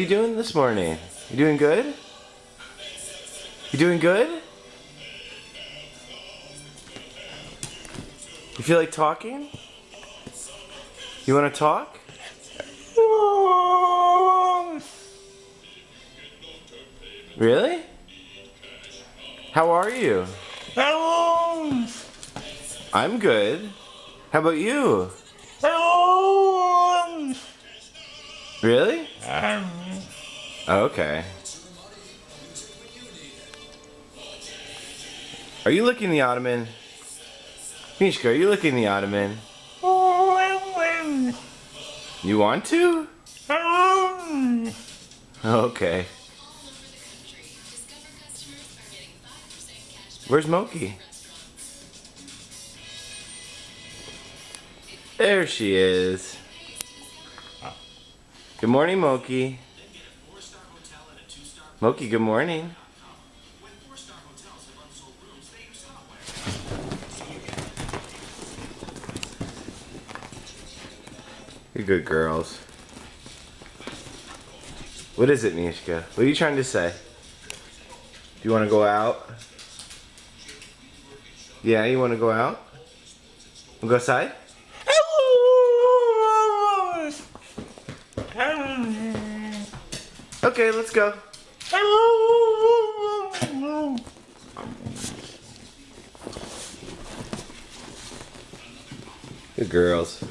you doing this morning? You doing good? You doing good? You feel like talking? You want to talk? Really? How are you? I'm good. How about you? Really? Um. Oh, okay. Are you licking the ottoman? Mishka, are you licking the ottoman? You want to? Okay. Where's Moki? There she is. Good morning, Moki. Moki, good morning. You're good girls. What is it, Mishka? What are you trying to say? Do you want to go out? Yeah, you want to go out? Go outside? Okay, let's go. Good girls.